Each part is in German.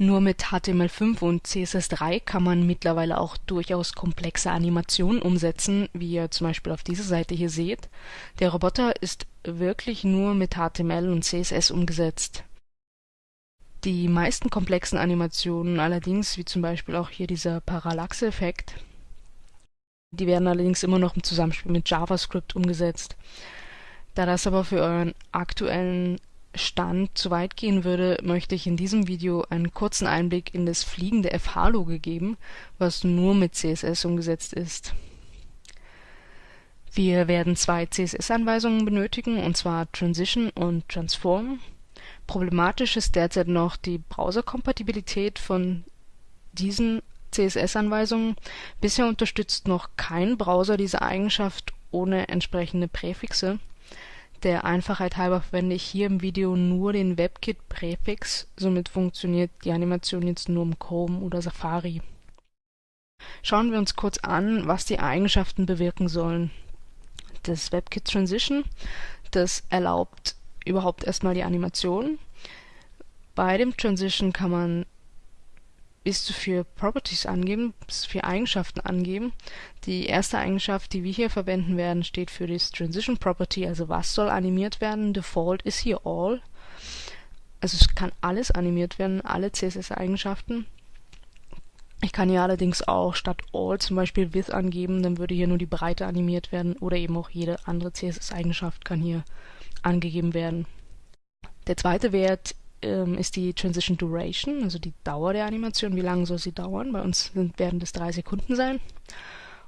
Nur mit HTML5 und CSS3 kann man mittlerweile auch durchaus komplexe Animationen umsetzen, wie ihr zum Beispiel auf dieser Seite hier seht. Der Roboter ist wirklich nur mit HTML und CSS umgesetzt. Die meisten komplexen Animationen allerdings, wie zum Beispiel auch hier dieser Parallaxe-Effekt, die werden allerdings immer noch im Zusammenspiel mit JavaScript umgesetzt. Da das aber für euren aktuellen Stand zu weit gehen würde, möchte ich in diesem Video einen kurzen Einblick in das fliegende FH-Logo geben, was nur mit CSS umgesetzt ist. Wir werden zwei CSS-Anweisungen benötigen, und zwar Transition und Transform. Problematisch ist derzeit noch die Browserkompatibilität von diesen CSS-Anweisungen. Bisher unterstützt noch kein Browser diese Eigenschaft ohne entsprechende Präfixe. Der Einfachheit halber verwende ich hier im Video nur den WebKit-Präfix, somit funktioniert die Animation jetzt nur im Chrome oder Safari. Schauen wir uns kurz an, was die Eigenschaften bewirken sollen. Das WebKit Transition, das erlaubt überhaupt erstmal die Animation. Bei dem Transition kann man bis zu vier Properties angeben, bis zu vier Eigenschaften angeben. Die erste Eigenschaft, die wir hier verwenden werden, steht für das Transition Property, also was soll animiert werden. Default ist hier All. Also es kann alles animiert werden, alle CSS-Eigenschaften. Ich kann hier allerdings auch statt All zum Beispiel Width angeben, dann würde hier nur die Breite animiert werden oder eben auch jede andere CSS-Eigenschaft kann hier angegeben werden. Der zweite Wert ähm, ist die Transition Duration, also die Dauer der Animation, wie lange soll sie dauern. Bei uns sind, werden das drei Sekunden sein.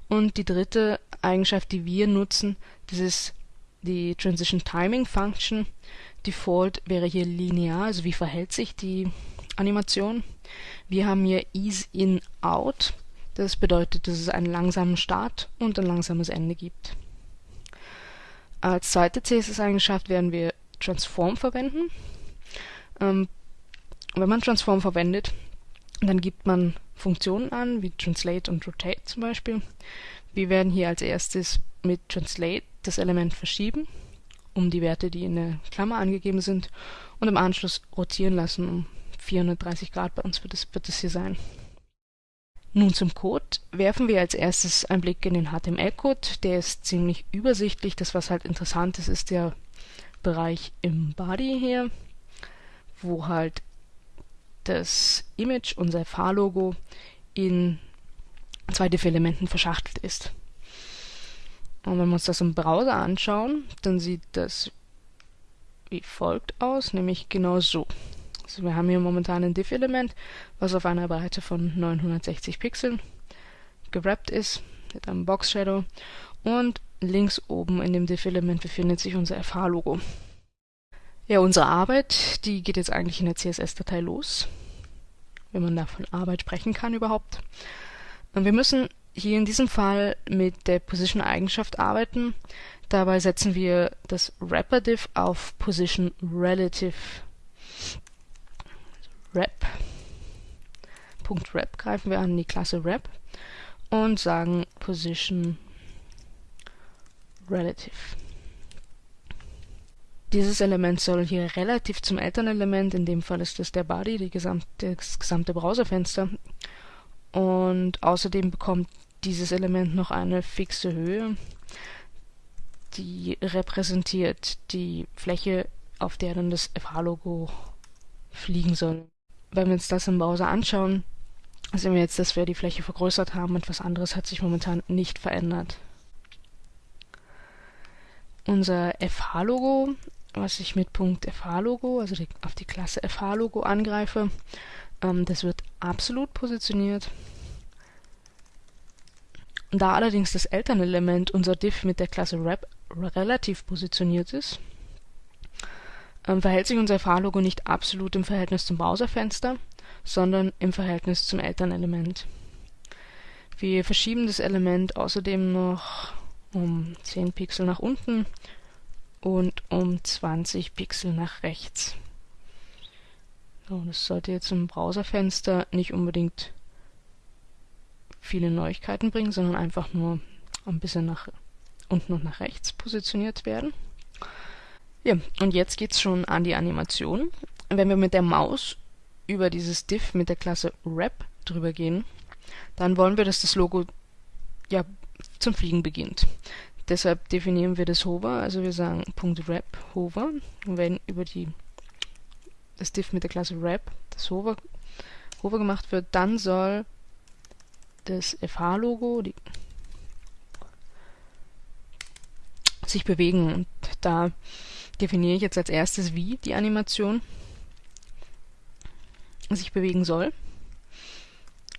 Und die dritte Eigenschaft, die wir nutzen, das ist die Transition Timing Function. Default wäre hier linear, also wie verhält sich die Animation. Wir haben hier Ease In Out. Das bedeutet, dass es einen langsamen Start und ein langsames Ende gibt. Als zweite CSS-Eigenschaft werden wir Transform verwenden. Ähm, wenn man Transform verwendet, dann gibt man Funktionen an, wie Translate und Rotate zum Beispiel. Wir werden hier als erstes mit Translate das Element verschieben, um die Werte, die in der Klammer angegeben sind, und im Anschluss rotieren lassen um 430 Grad. Bei uns wird es, wird es hier sein. Nun zum Code. Werfen wir als erstes einen Blick in den HTML-Code. Der ist ziemlich übersichtlich. Das, was halt interessant ist, ist der Bereich im Body hier wo halt das Image, unser Fahrlogo, in zwei Diff-Elementen verschachtelt ist. Und wenn wir uns das im Browser anschauen, dann sieht das wie folgt aus, nämlich genau so. Also wir haben hier momentan ein Diff-Element, was auf einer Breite von 960 Pixeln gewrappt ist, mit einem Box-Shadow. Und links oben in dem Diff-Element befindet sich unser FH-Logo. Ja, unsere Arbeit, die geht jetzt eigentlich in der CSS-Datei los, wenn man da von Arbeit sprechen kann überhaupt. Und wir müssen hier in diesem Fall mit der Position-Eigenschaft arbeiten. Dabei setzen wir das Wrapper-Diff auf Position Relative. Wrap. Punkt Wrap greifen wir an die Klasse Wrap und sagen Position Relative. Dieses Element soll hier relativ zum Elternelement, in dem Fall ist es der Body, gesamte, das gesamte Browserfenster. Und außerdem bekommt dieses Element noch eine fixe Höhe, die repräsentiert die Fläche, auf der dann das FH-Logo fliegen soll. Wenn wir uns das im Browser anschauen, sehen wir jetzt, dass wir die Fläche vergrößert haben. Etwas anderes hat sich momentan nicht verändert. Unser FH-Logo was ich mit Punkt FH-Logo, also die, auf die Klasse FH-Logo angreife. Ähm, das wird absolut positioniert. Da allerdings das Elternelement unser Diff mit der Klasse Rep relativ positioniert ist, ähm, verhält sich unser FH-Logo nicht absolut im Verhältnis zum Browserfenster, sondern im Verhältnis zum Elternelement. Wir verschieben das Element außerdem noch um 10 Pixel nach unten und um 20 Pixel nach rechts. So, das sollte jetzt im Browserfenster nicht unbedingt viele Neuigkeiten bringen, sondern einfach nur ein bisschen nach unten und nach rechts positioniert werden. Ja, und jetzt geht's schon an die Animation. Wenn wir mit der Maus über dieses div mit der Klasse wrap drüber gehen, dann wollen wir, dass das Logo ja zum Fliegen beginnt. Deshalb definieren wir das Hover, also wir sagen .wrap Hover und wenn über die das div mit der Klasse wrap das Hover, Hover gemacht wird, dann soll das FH-Logo sich bewegen und da definiere ich jetzt als erstes, wie die Animation sich bewegen soll.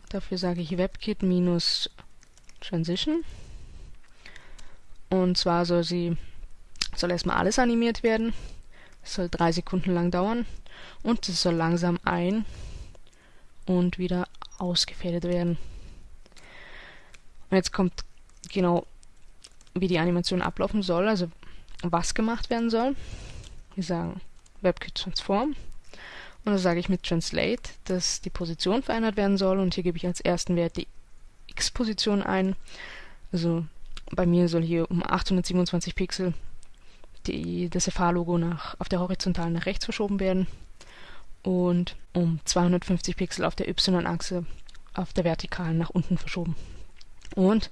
Dafür sage ich WebKit minus Transition. Und zwar soll sie soll erstmal alles animiert werden. Es soll drei Sekunden lang dauern und es soll langsam ein und wieder ausgefädelt werden. Und jetzt kommt genau, wie die Animation ablaufen soll, also was gemacht werden soll. Wir sagen WebKit Transform und dann sage ich mit Translate, dass die Position verändert werden soll und hier gebe ich als ersten Wert die X-Position ein. Also bei mir soll hier um 827 Pixel die, das FH-Logo auf der horizontalen nach rechts verschoben werden und um 250 Pixel auf der Y-Achse auf der vertikalen nach unten verschoben. Und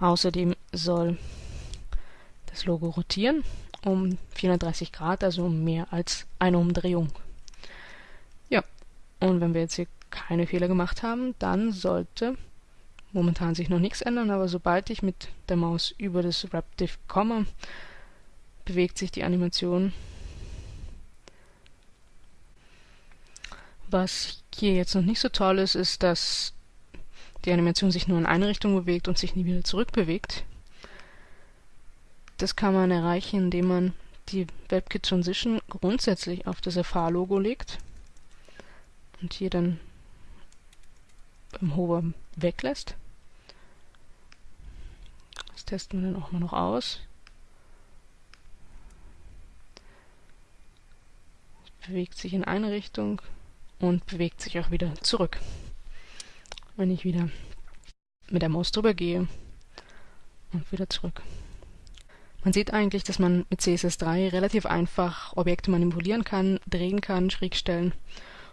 außerdem soll das Logo rotieren um 430 Grad, also um mehr als eine Umdrehung. Und wenn wir jetzt hier keine Fehler gemacht haben, dann sollte momentan sich noch nichts ändern, aber sobald ich mit der Maus über das WrapDiv komme, bewegt sich die Animation. Was hier jetzt noch nicht so toll ist, ist, dass die Animation sich nur in eine Richtung bewegt und sich nie wieder zurückbewegt. Das kann man erreichen, indem man die WebKit Transition grundsätzlich auf das FH-Logo legt und hier dann beim Hover weglässt. Testen wir dann auch mal noch aus. Es bewegt sich in eine Richtung und bewegt sich auch wieder zurück. Wenn ich wieder mit der Maus drüber gehe und wieder zurück. Man sieht eigentlich, dass man mit CSS3 relativ einfach Objekte manipulieren kann, drehen kann, schräg stellen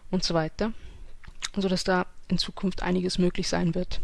und so weiter, sodass da in Zukunft einiges möglich sein wird.